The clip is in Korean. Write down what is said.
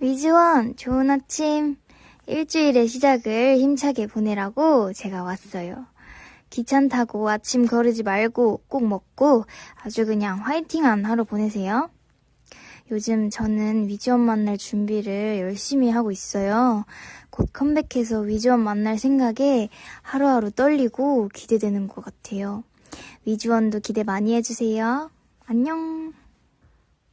위즈원, 좋은 아침. 일주일의 시작을 힘차게 보내라고 제가 왔어요. 귀찮다고 아침 거르지 말고 꼭 먹고 아주 그냥 화이팅한 하루 보내세요. 요즘 저는 위즈원 만날 준비를 열심히 하고 있어요. 곧 컴백해서 위즈원 만날 생각에 하루하루 떨리고 기대되는 것 같아요. 위즈원도 기대 많이 해주세요. 안녕.